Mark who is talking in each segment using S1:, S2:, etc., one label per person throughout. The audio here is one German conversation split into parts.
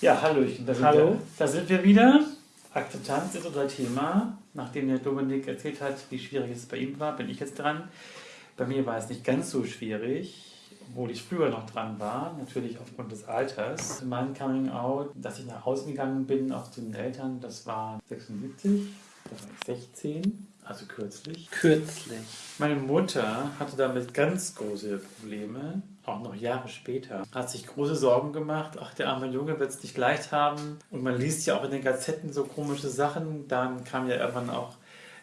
S1: Ja, hallo, ich, da, sind
S2: Hallo.
S1: Wir, da sind wir wieder. Akzeptanz ist unser Thema. Nachdem der Dominik erzählt hat, wie schwierig es bei ihm war, bin ich jetzt dran. Bei mir war es nicht ganz so schwierig, obwohl ich früher noch dran war, natürlich aufgrund des Alters. Mein Coming Out, dass ich nach Hause gegangen bin, auch zu den Eltern, das war 76, da war ich 16, also kürzlich.
S2: Kürzlich.
S1: Meine Mutter hatte damit ganz große Probleme, auch noch Jahre später. Hat sich große Sorgen gemacht, ach, der arme Junge wird es nicht leicht haben. Und man liest ja auch in den Gazetten so komische Sachen. Dann kam ja irgendwann auch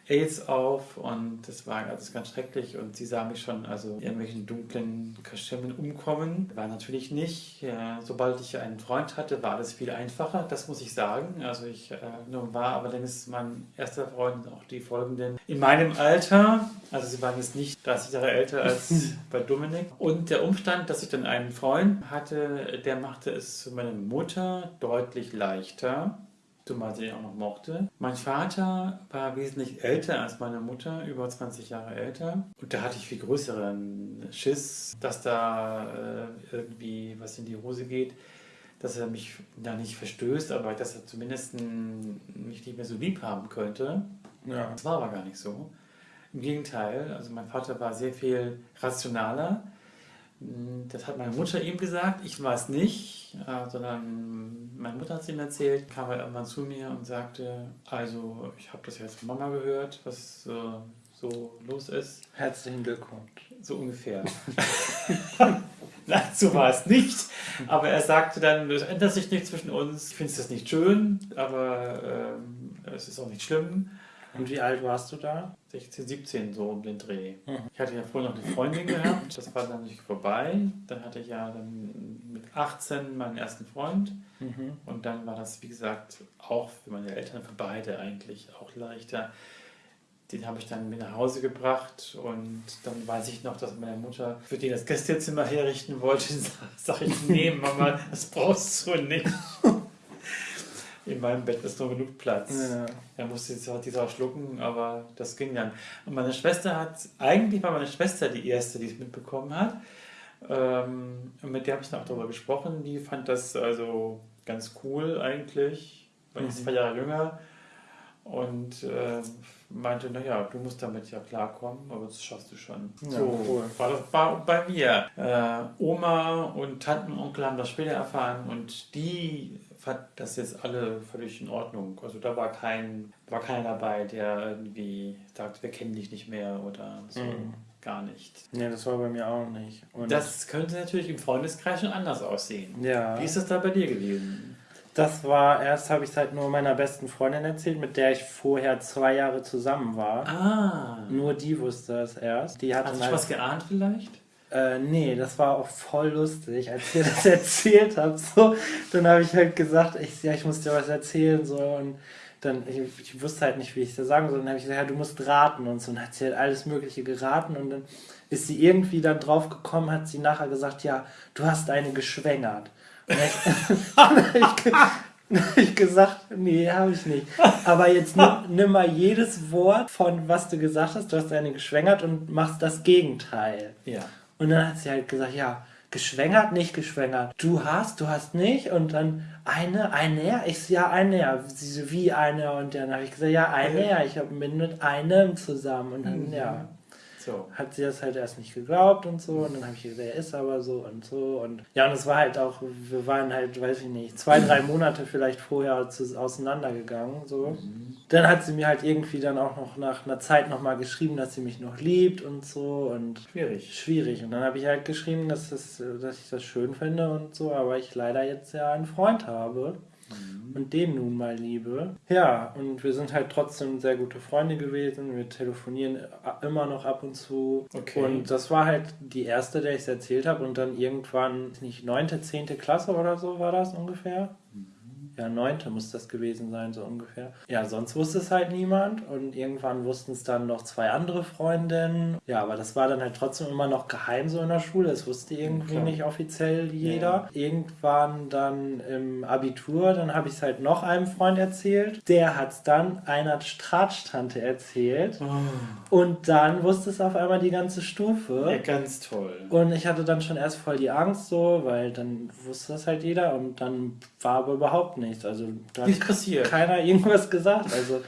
S1: AIDS auf und das war alles ganz schrecklich und sie sah mich schon also in irgendwelchen dunklen Kaschemmen umkommen. War natürlich nicht. Ja, sobald ich einen Freund hatte, war alles viel einfacher, das muss ich sagen. Also ich äh, war allerdings mein erster Freund und auch die folgenden in meinem Alter. Also sie waren jetzt nicht 30 Jahre älter als bei Dominik. Und der Umstand, dass ich dann einen Freund hatte, der machte es für meine Mutter deutlich leichter zumal sie ihn auch noch mochte. Mein Vater war wesentlich älter als meine Mutter, über 20 Jahre älter. Und da hatte ich viel größeren Schiss, dass da äh, irgendwie was in die Hose geht, dass er mich da nicht verstößt, aber dass er zumindest mich nicht mehr so lieb haben könnte.
S2: Ja.
S1: Das war aber gar nicht so. Im Gegenteil, also mein Vater war sehr viel rationaler das hat meine Mutter ihm gesagt, ich es nicht, äh, sondern meine Mutter hat es ihm erzählt, kam er irgendwann zu mir und sagte, also ich habe das jetzt von Mama gehört, was äh, so los ist.
S2: Herzlichen Glückwunsch.
S1: So ungefähr. Nein, so war es nicht. Aber er sagte dann, es ändert sich nichts zwischen uns. Ich finde es nicht schön, aber ähm, es ist auch nicht schlimm.
S2: Und wie alt warst du da?
S1: 16, 17 so um den Dreh. Mhm. Ich hatte ja vorher noch eine Freundin gehabt, das war dann nicht vorbei. Dann hatte ich ja dann mit 18 meinen ersten Freund. Mhm. Und dann war das, wie gesagt, auch für meine Eltern, für beide eigentlich auch leichter. Den habe ich dann mit nach Hause gebracht und dann weiß ich noch, dass meine Mutter für den das Gästezimmer herrichten wollte. Sag ich, nee, Mama, das brauchst du nicht in meinem Bett ist noch genug Platz. Ja. Er musste jetzt auch schlucken, aber das ging dann. Und meine Schwester hat, eigentlich war meine Schwester die erste, die es mitbekommen hat. Ähm, und mit der habe ich dann auch darüber gesprochen. Die fand das also ganz cool eigentlich, weil mhm. ich zwei Jahre jünger. Und äh, meinte, naja, du musst damit ja klarkommen, aber das schaffst du schon. Ja, so cool. war das war bei mir. Äh, Oma und Tanten und Onkel haben das später erfahren und die fand das jetzt alle völlig in Ordnung. Also da war kein, war keiner dabei, der irgendwie sagt, wir kennen dich nicht mehr oder so. Mhm. Gar nicht.
S2: Nee, das war bei mir auch nicht.
S1: Und das könnte natürlich im Freundeskreis schon anders aussehen.
S2: Ja.
S1: Wie ist das da bei dir gewesen?
S2: Das war, erst habe ich es halt nur meiner besten Freundin erzählt, mit der ich vorher zwei Jahre zusammen war.
S1: Ah.
S2: Nur die wusste es erst. Die
S1: Hast du was geahnt vielleicht?
S2: Äh, nee, das war auch voll lustig, als ihr das erzählt habt. So, dann habe ich halt gesagt, ich, ja, ich muss dir was erzählen. So, und dann, ich, ich wusste halt nicht, wie ich das sagen soll. Dann habe ich gesagt, ja, du musst raten und so. Und dann hat sie halt alles Mögliche geraten. Und dann ist sie irgendwie dann drauf gekommen, hat sie nachher gesagt, ja, du hast eine geschwängert. Ich, gesagt, nee, habe ich nicht. Aber jetzt nimm, nimm, mal jedes Wort von was du gesagt hast, du hast eine geschwängert und machst das Gegenteil.
S1: Ja.
S2: Und dann hat sie halt gesagt, ja, geschwängert, nicht geschwängert. Du hast, du hast nicht. Und dann eine, eine, ich ja, eine, ja. Sie so, wie eine. Und dann habe ich gesagt, ja, eine, ja. Ich bin mit einem zusammen. Und dann, mhm. ja. So. Hat sie das halt erst nicht geglaubt und so. Und dann habe ich gesagt, er ist aber so und so. Und ja, und es war halt auch, wir waren halt, weiß ich nicht, zwei, drei Monate vielleicht vorher zu, auseinandergegangen. So. Mhm. Dann hat sie mir halt irgendwie dann auch noch nach einer Zeit nochmal geschrieben, dass sie mich noch liebt und so. Und
S1: schwierig.
S2: Schwierig. Und dann habe ich halt geschrieben, dass, das, dass ich das schön finde und so, aber ich leider jetzt ja einen Freund habe und den nun mal liebe. Ja, und wir sind halt trotzdem sehr gute Freunde gewesen. Wir telefonieren immer noch ab und zu.
S1: Okay.
S2: Und das war halt die erste, der ich es erzählt habe. Und dann irgendwann, nicht neunte, zehnte Klasse oder so war das ungefähr. Mhm. Ja, neunte muss das gewesen sein, so ungefähr. Ja, sonst wusste es halt niemand und irgendwann wussten es dann noch zwei andere Freundinnen. Ja, aber das war dann halt trotzdem immer noch geheim so in der Schule. Es wusste irgendwie Klar. nicht offiziell jeder. Ja. Irgendwann dann im Abitur, dann habe ich es halt noch einem Freund erzählt. Der hat es dann einer Stratstante erzählt. Oh. Und dann wusste es auf einmal die ganze Stufe.
S1: Ja, ganz toll.
S2: Und ich hatte dann schon erst voll die Angst so, weil dann wusste das halt jeder und dann war aber überhaupt nichts. Also da
S1: hat passiert.
S2: keiner irgendwas gesagt. Also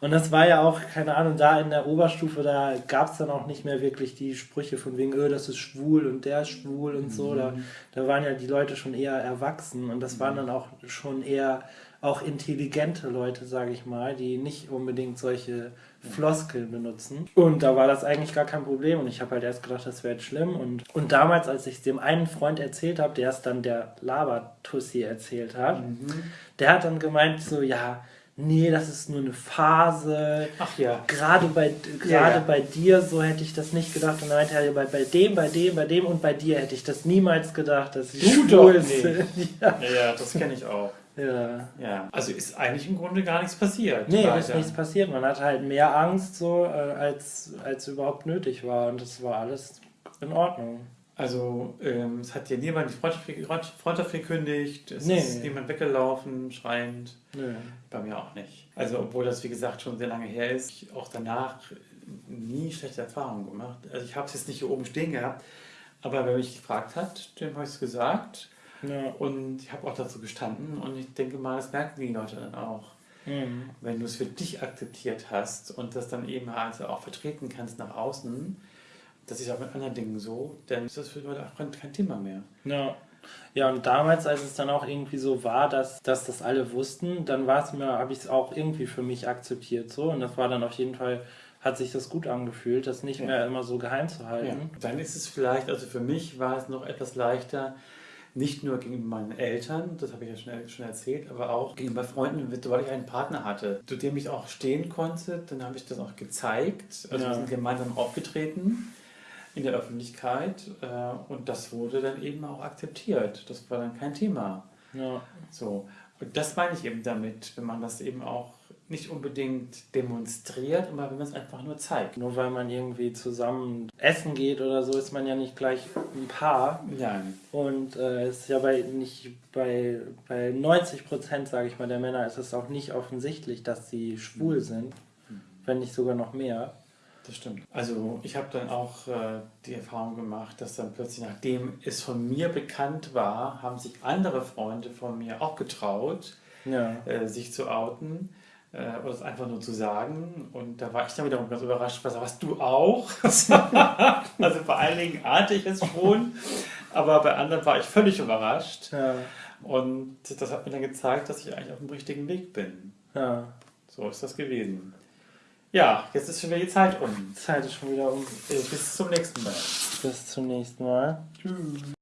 S2: und das war ja auch, keine Ahnung, da in der Oberstufe, da gab es dann auch nicht mehr wirklich die Sprüche von wegen, öh, das ist schwul und der ist schwul und so. Mhm. Da, da waren ja die Leute schon eher erwachsen und das waren dann auch schon eher auch intelligente Leute, sage ich mal, die nicht unbedingt solche Floskeln benutzen. Und da war das eigentlich gar kein Problem und ich habe halt erst gedacht, das wäre jetzt schlimm. Und, und damals, als ich es dem einen Freund erzählt habe, der es dann der Labertussi erzählt hat, mhm. der hat dann gemeint so, ja, nee, das ist nur eine Phase.
S1: Ach ja.
S2: Gerade bei, gerade ja, ja. bei dir, so hätte ich das nicht gedacht. Und dann meinte er, bei, bei dem, bei dem, bei dem und bei dir hätte ich das niemals gedacht, dass ich
S1: du doch, nee. ja. ja, das kenne ich auch.
S2: Ja.
S1: ja. Also ist eigentlich im Grunde gar nichts passiert.
S2: Nee, weiter. ist nichts passiert. Man hatte halt mehr Angst, so, äh, als, als überhaupt nötig war. Und das war alles in Ordnung.
S1: Also ähm, es hat dir niemand die Freundschaft, Freundschaft gekündigt, es nee. ist niemand weggelaufen, schreiend.
S2: Nee.
S1: Bei mir auch nicht. Also obwohl das wie gesagt schon sehr lange her ist, ich auch danach nie schlechte Erfahrungen gemacht. Also ich habe es jetzt nicht hier oben stehen gehabt, aber wer mich gefragt hat, dem habe ich es gesagt. Ja. Und ich habe auch dazu gestanden und ich denke mal, das merken die Leute dann auch. Mhm. Wenn du es für dich akzeptiert hast und das dann eben also auch vertreten kannst nach außen, das ist auch mit anderen Dingen so, dann ist das für Leute auch kein Thema mehr.
S2: Ja. Ja, und damals, als es dann auch irgendwie so war, dass, dass das alle wussten, dann war es mir, habe ich es auch irgendwie für mich akzeptiert so. Und das war dann auf jeden Fall, hat sich das gut angefühlt, das nicht ja. mehr immer so geheim zu halten. Ja.
S1: Dann ist es vielleicht, also für mich war es noch etwas leichter, nicht nur gegenüber meinen Eltern, das habe ich ja schon, schon erzählt, aber auch gegenüber Freunden, weil ich einen Partner hatte, zu dem ich auch stehen konnte. Dann habe ich das auch gezeigt. Also ja. wir sind gemeinsam aufgetreten in der Öffentlichkeit äh, und das wurde dann eben auch akzeptiert. Das war dann kein Thema.
S2: Ja.
S1: So. Und das meine ich eben damit, wenn man das eben auch nicht unbedingt demonstriert, aber wenn man es einfach nur zeigt.
S2: Nur weil man irgendwie zusammen essen geht oder so, ist man ja nicht gleich ein Paar.
S1: Nein.
S2: Und äh, es ist ja bei nicht bei, bei 90 Prozent, sage ich mal, der Männer ist es auch nicht offensichtlich, dass sie schwul sind, mhm. wenn nicht sogar noch mehr.
S1: Das stimmt. Also ich habe dann auch äh, die Erfahrung gemacht, dass dann plötzlich, nachdem es von mir bekannt war, haben sich andere Freunde von mir auch getraut,
S2: ja.
S1: äh, sich zu outen äh, oder es einfach nur zu sagen. Und da war ich dann wiederum ganz überrascht, was, was du auch? also vor allen Dingen ahnte ich es schon, aber bei anderen war ich völlig überrascht.
S2: Ja.
S1: Und das hat mir dann gezeigt, dass ich eigentlich auf dem richtigen Weg bin.
S2: Ja.
S1: So ist das gewesen. Ja, jetzt ist schon wieder die Zeit um.
S2: Zeit ist schon wieder um.
S1: Bis zum nächsten Mal.
S2: Bis zum nächsten Mal.
S1: Tschüss.